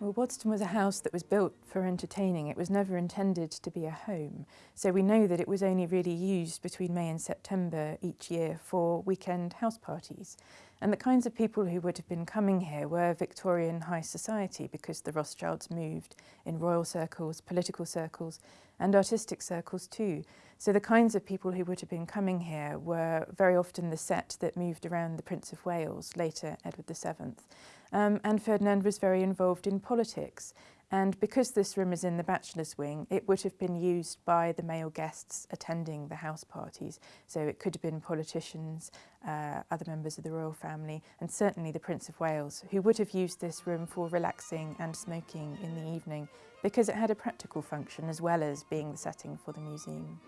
Well, Waddesdon was a house that was built for entertaining. It was never intended to be a home. So we know that it was only really used between May and September each year for weekend house parties. And the kinds of people who would have been coming here were Victorian high society because the Rothschilds moved in royal circles, political circles and artistic circles too. So the kinds of people who would have been coming here were very often the set that moved around the Prince of Wales, later Edward VII. Um, and Ferdinand was very involved in politics. And because this room is in the bachelor's wing, it would have been used by the male guests attending the house parties. So it could have been politicians, uh, other members of the royal family, and certainly the Prince of Wales, who would have used this room for relaxing and smoking in the evening because it had a practical function as well as being the setting for the museum.